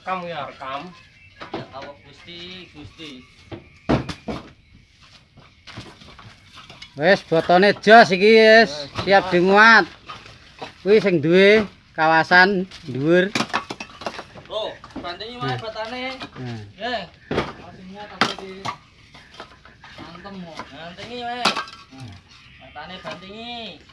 rekam ya rekam. Ya Allah gusti gusti. Wes botone jos iki wis. Siap dimuat. Kuwi sing duwe kawasan dhuwur. Oh bantingi wae botane. Nggih. Artinya tapi di antem mo bantingi wae botane bantingi.